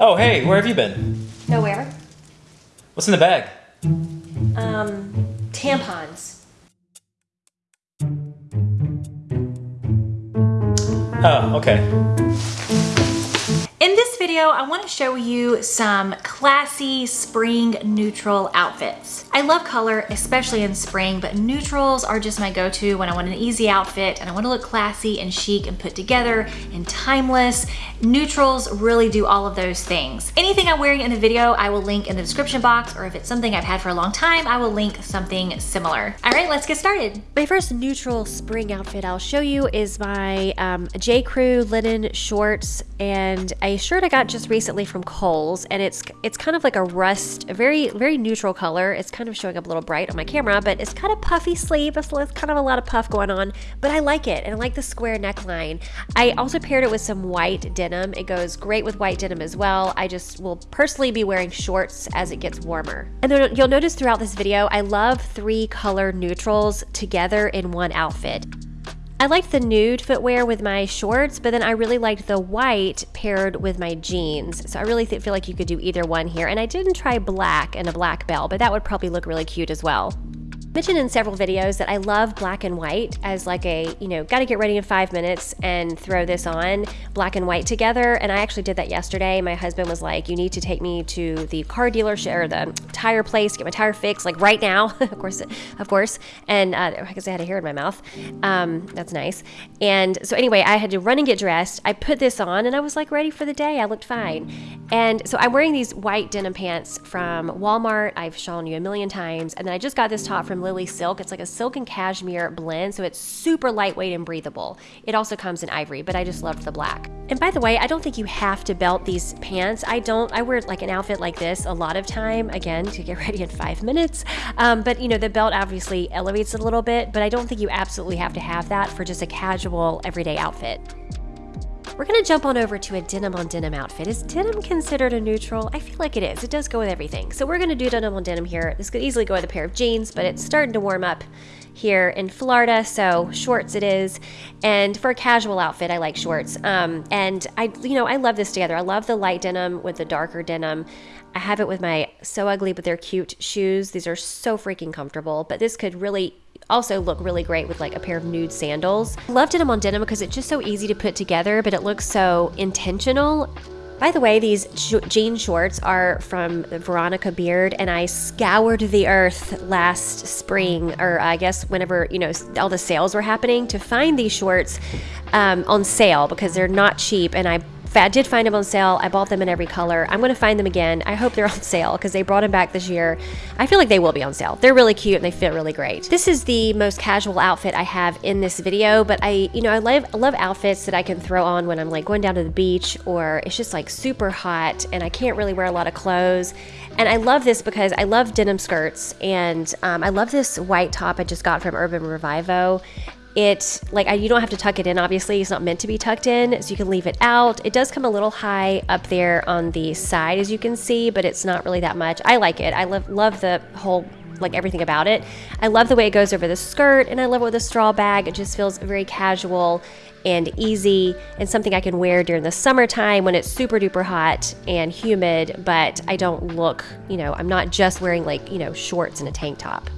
Oh, hey, where have you been? Nowhere. What's in the bag? Um, tampons. Oh, okay. Video, I want to show you some classy spring neutral outfits. I love color, especially in spring, but neutrals are just my go-to when I want an easy outfit and I want to look classy and chic and put together and timeless. Neutrals really do all of those things. Anything I'm wearing in the video, I will link in the description box, or if it's something I've had for a long time, I will link something similar. All right, let's get started. My first neutral spring outfit I'll show you is my um, J. Crew linen shorts and a shirt I got just recently from Kohl's, and it's it's kind of like a rust, a very very neutral color. It's kind of showing up a little bright on my camera, but it's kind of puffy sleeve. It's kind of a lot of puff going on, but I like it, and I like the square neckline. I also paired it with some white denim. It goes great with white denim as well. I just will personally be wearing shorts as it gets warmer. And then you'll notice throughout this video, I love three color neutrals together in one outfit. I liked the nude footwear with my shorts, but then I really liked the white paired with my jeans. So I really feel like you could do either one here. And I didn't try black and a black bell, but that would probably look really cute as well mentioned in several videos that I love black and white as like a, you know, got to get ready in five minutes and throw this on black and white together. And I actually did that yesterday. My husband was like, you need to take me to the car dealership or the tire place, get my tire fixed, like right now. of course, of course. And uh, I guess I had a hair in my mouth. Um, that's nice. And so anyway, I had to run and get dressed. I put this on and I was like ready for the day. I looked fine. And so I'm wearing these white denim pants from Walmart. I've shown you a million times. And then I just got this top from Lily Silk. It's like a silk and cashmere blend, so it's super lightweight and breathable. It also comes in ivory, but I just loved the black. And by the way, I don't think you have to belt these pants. I don't, I wear like an outfit like this a lot of time, again, to get ready in five minutes. Um, but you know, the belt obviously elevates a little bit, but I don't think you absolutely have to have that for just a casual everyday outfit. We're gonna jump on over to a denim on denim outfit. Is denim considered a neutral? I feel like it is. It does go with everything. So we're gonna do denim on denim here. This could easily go with a pair of jeans, but it's starting to warm up here in Florida, so shorts it is. And for a casual outfit, I like shorts. Um, and I, you know, I love this together. I love the light denim with the darker denim. I have it with my So Ugly But They're Cute shoes. These are so freaking comfortable, but this could really also look really great with like a pair of nude sandals. Love denim on denim because it's just so easy to put together, but it looks so intentional. By the way, these jean shorts are from Veronica Beard, and I scoured the earth last spring, or I guess whenever you know all the sales were happening, to find these shorts um, on sale because they're not cheap, and I I did find them on sale. I bought them in every color. I'm going to find them again. I hope they're on sale because they brought them back this year. I feel like they will be on sale. They're really cute and they fit really great. This is the most casual outfit I have in this video, but I, you know, I love, love outfits that I can throw on when I'm like going down to the beach or it's just like super hot and I can't really wear a lot of clothes. And I love this because I love denim skirts and um, I love this white top I just got from Urban Revivo it like you don't have to tuck it in obviously it's not meant to be tucked in so you can leave it out. It does come a little high up there on the side as you can see but it's not really that much. I like it. I love love the whole like everything about it. I love the way it goes over the skirt and i love it with a straw bag. It just feels very casual and easy and something I can wear during the summertime when it's super duper hot and humid, but I don't look, you know, I'm not just wearing like, you know, shorts and a tank top.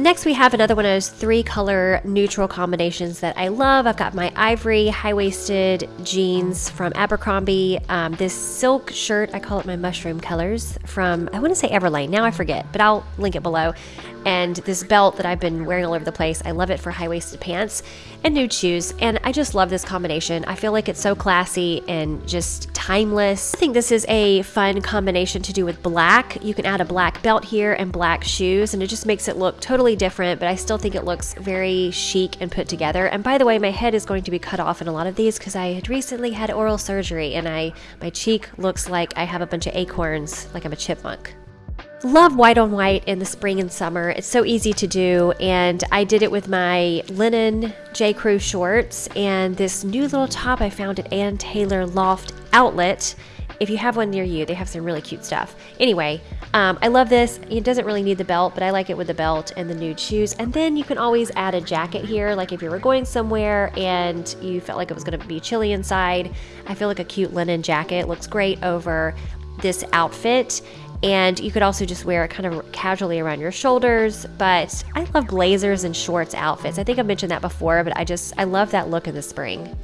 Next we have another one of those three color neutral combinations that I love. I've got my ivory high-waisted jeans from Abercrombie. Um, this silk shirt, I call it my mushroom colors from, I want to say Everlane. Now I forget, but I'll link it below and this belt that I've been wearing all over the place. I love it for high-waisted pants and nude shoes, and I just love this combination. I feel like it's so classy and just timeless. I think this is a fun combination to do with black. You can add a black belt here and black shoes, and it just makes it look totally different, but I still think it looks very chic and put together. And by the way, my head is going to be cut off in a lot of these because I had recently had oral surgery, and I my cheek looks like I have a bunch of acorns, like I'm a chipmunk. Love white on white in the spring and summer. It's so easy to do, and I did it with my linen J. Crew shorts and this new little top I found at Ann Taylor Loft Outlet if you have one near you, they have some really cute stuff. Anyway, um, I love this. It doesn't really need the belt, but I like it with the belt and the nude shoes. And then you can always add a jacket here, like if you were going somewhere and you felt like it was going to be chilly inside. I feel like a cute linen jacket looks great over this outfit and you could also just wear it kind of casually around your shoulders but i love blazers and shorts outfits. I think i mentioned that before but i just i love that look in the spring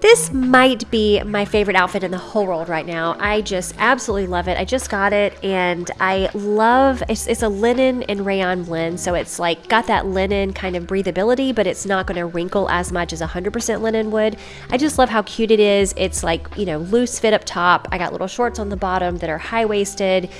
this might be my favorite outfit in the whole world right now. I just absolutely love it. I just got it and I love it's, it's a linen and rayon blend. So it's like got that linen kind of breathability, but it's not going to wrinkle as much as 100% linen would. I just love how cute it is. It's like, you know, loose fit up top. I got little shorts on the bottom that are high waisted.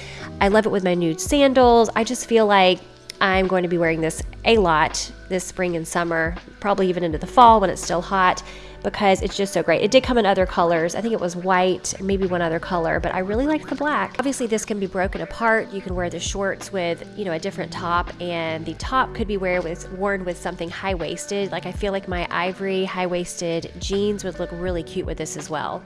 I love it with my nude sandals. I just feel like I'm going to be wearing this a lot this spring and summer, probably even into the fall when it's still hot because it's just so great. It did come in other colors. I think it was white, maybe one other color, but I really like the black. Obviously this can be broken apart. You can wear the shorts with, you know, a different top and the top could be wear with, worn with something high-waisted. Like I feel like my ivory high-waisted jeans would look really cute with this as well.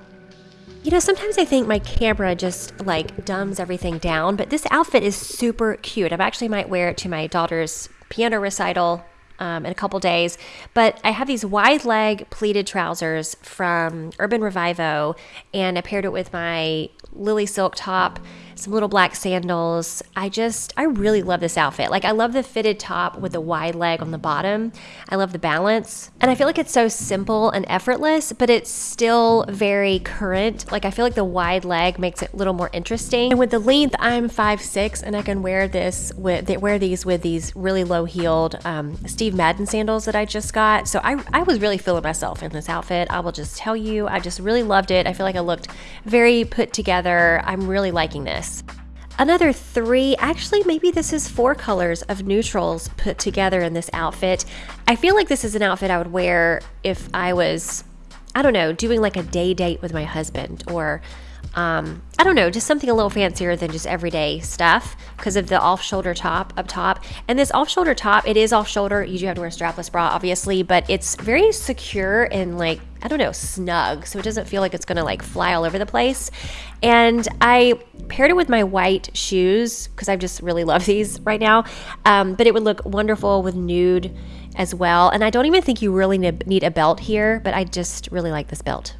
You know, sometimes I think my camera just like dumbs everything down, but this outfit is super cute. I actually might wear it to my daughter's piano recital um, in a couple days. But I have these wide leg pleated trousers from Urban Revivo, and I paired it with my lily silk top some little black sandals. I just, I really love this outfit. Like, I love the fitted top with the wide leg on the bottom. I love the balance. And I feel like it's so simple and effortless, but it's still very current. Like, I feel like the wide leg makes it a little more interesting. And with the length, I'm five six, and I can wear this with, wear these with these really low heeled um, Steve Madden sandals that I just got. So I, I was really feeling myself in this outfit. I will just tell you, I just really loved it. I feel like I looked very put together. I'm really liking this. Another three, actually, maybe this is four colors of neutrals put together in this outfit. I feel like this is an outfit I would wear if I was, I don't know, doing like a day date with my husband or um, I don't know, just something a little fancier than just everyday stuff because of the off shoulder top up top. And this off shoulder top, it is off shoulder. You do have to wear a strapless bra, obviously, but it's very secure and like, I don't know, snug. So it doesn't feel like it's gonna like fly all over the place. And I paired it with my white shoes because I just really love these right now. Um, but it would look wonderful with nude as well. And I don't even think you really need a belt here, but I just really like this belt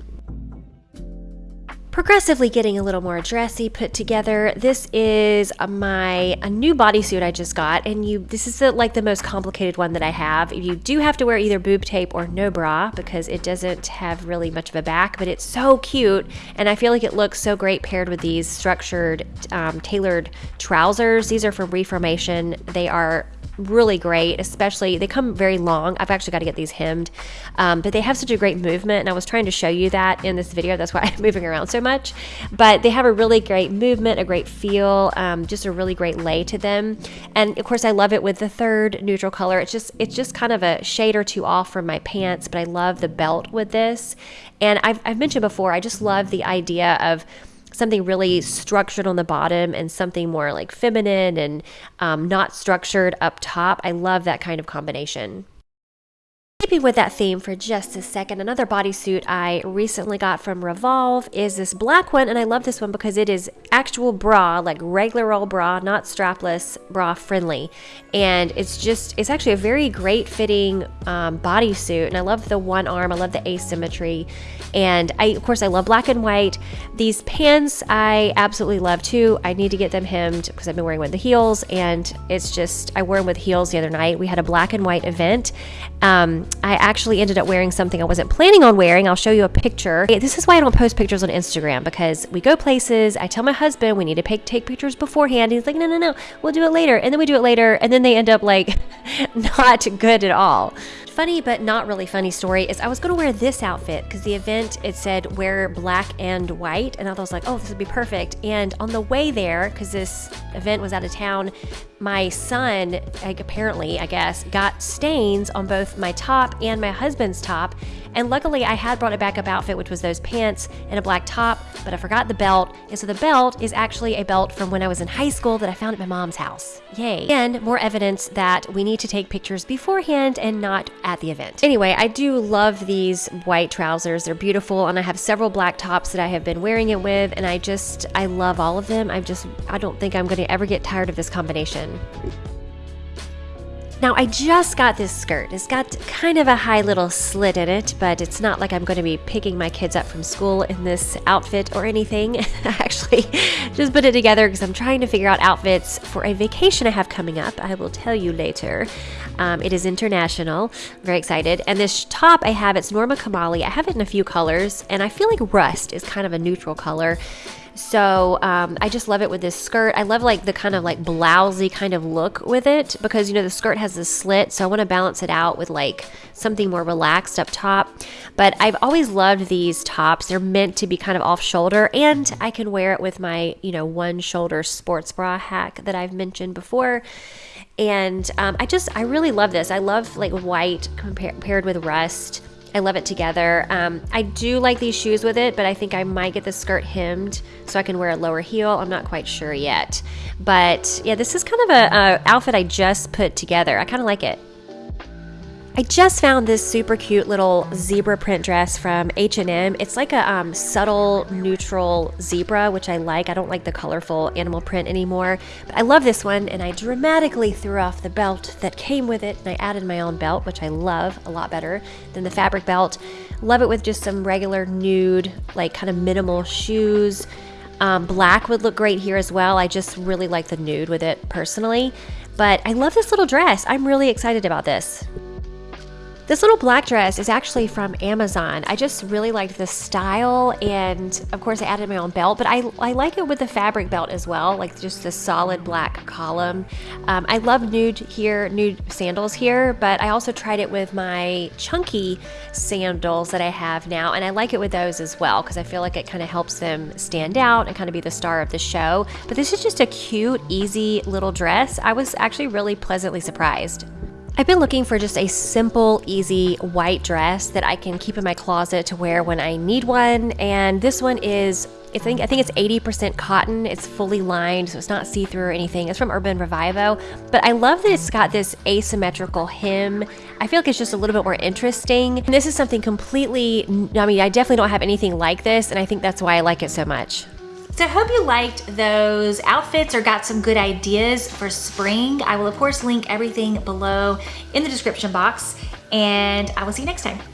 progressively getting a little more dressy put together. This is my a new bodysuit I just got and you this is the, like the most complicated one that I have. You do have to wear either boob tape or no bra because it doesn't have really much of a back, but it's so cute and I feel like it looks so great paired with these structured um, tailored trousers. These are from Reformation. They are really great, especially they come very long. I've actually got to get these hemmed, um, but they have such a great movement. And I was trying to show you that in this video. That's why I'm moving around so much. But they have a really great movement, a great feel, um, just a really great lay to them. And of course, I love it with the third neutral color. It's just it's just kind of a shade or two off from my pants, but I love the belt with this. And I've, I've mentioned before, I just love the idea of something really structured on the bottom and something more like feminine and um, not structured up top. I love that kind of combination. Keeping with that theme for just a second, another bodysuit I recently got from Revolve is this black one, and I love this one because it is actual bra, like regular old bra, not strapless, bra friendly. And it's just, it's actually a very great fitting um, bodysuit, and I love the one arm, I love the asymmetry, and I, of course, I love black and white. These pants I absolutely love too. I need to get them hemmed because I've been wearing one with the heels, and it's just, I wore them with heels the other night. We had a black and white event. Um, I actually ended up wearing something I wasn't planning on wearing. I'll show you a picture. This is why I don't post pictures on Instagram because we go places. I tell my husband we need to take pictures beforehand. He's like, no, no, no, we'll do it later. And then we do it later. And then they end up like not good at all funny but not really funny story is I was to wear this outfit because the event it said wear black and white and I was like oh this would be perfect and on the way there because this event was out of town my son, like, apparently, I guess, got stains on both my top and my husband's top. And luckily, I had brought a backup outfit, which was those pants and a black top, but I forgot the belt. And so the belt is actually a belt from when I was in high school that I found at my mom's house. Yay. And more evidence that we need to take pictures beforehand and not at the event. Anyway, I do love these white trousers. They're beautiful, and I have several black tops that I have been wearing it with, and I just, I love all of them. I just, I don't think I'm going to ever get tired of this combination. Now, I just got this skirt. It's got kind of a high little slit in it, but it's not like I'm going to be picking my kids up from school in this outfit or anything. I actually just put it together because I'm trying to figure out outfits for a vacation I have coming up. I will tell you later. Um, it is international. I'm very excited. And this top I have, it's Norma Kamali. I have it in a few colors, and I feel like rust is kind of a neutral color. So um, I just love it with this skirt. I love like the kind of like blousy kind of look with it because you know the skirt has this slit, so I want to balance it out with like something more relaxed up top. But I've always loved these tops. They're meant to be kind of off shoulder, and I can wear it with my you know one shoulder sports bra hack that I've mentioned before. And um, I just I really love this. I love like white compar- paired with rust. I love it together. Um, I do like these shoes with it, but I think I might get the skirt hemmed so I can wear a lower heel. I'm not quite sure yet. But yeah, this is kind of a, a outfit I just put together. I kind of like it. I just found this super cute little zebra print dress from H&M. It's like a um, subtle neutral zebra, which I like. I don't like the colorful animal print anymore. But I love this one, and I dramatically threw off the belt that came with it, and I added my own belt, which I love a lot better than the fabric belt. Love it with just some regular nude, like kind of minimal shoes. Um, black would look great here as well. I just really like the nude with it personally. But I love this little dress. I'm really excited about this. This little black dress is actually from Amazon. I just really liked the style, and of course, I added my own belt, but I, I like it with the fabric belt as well, like just the solid black column. Um, I love nude here, nude sandals here, but I also tried it with my chunky sandals that I have now, and I like it with those as well because I feel like it kind of helps them stand out and kind of be the star of the show. But this is just a cute, easy little dress. I was actually really pleasantly surprised. I've been looking for just a simple, easy white dress that I can keep in my closet to wear when I need one. And this one is, I think, I think it's 80% cotton. It's fully lined, so it's not see-through or anything. It's from Urban Revivo. But I love that it's got this asymmetrical hem. I feel like it's just a little bit more interesting. And this is something completely, I mean, I definitely don't have anything like this, and I think that's why I like it so much. So I hope you liked those outfits or got some good ideas for spring. I will of course link everything below in the description box and I will see you next time.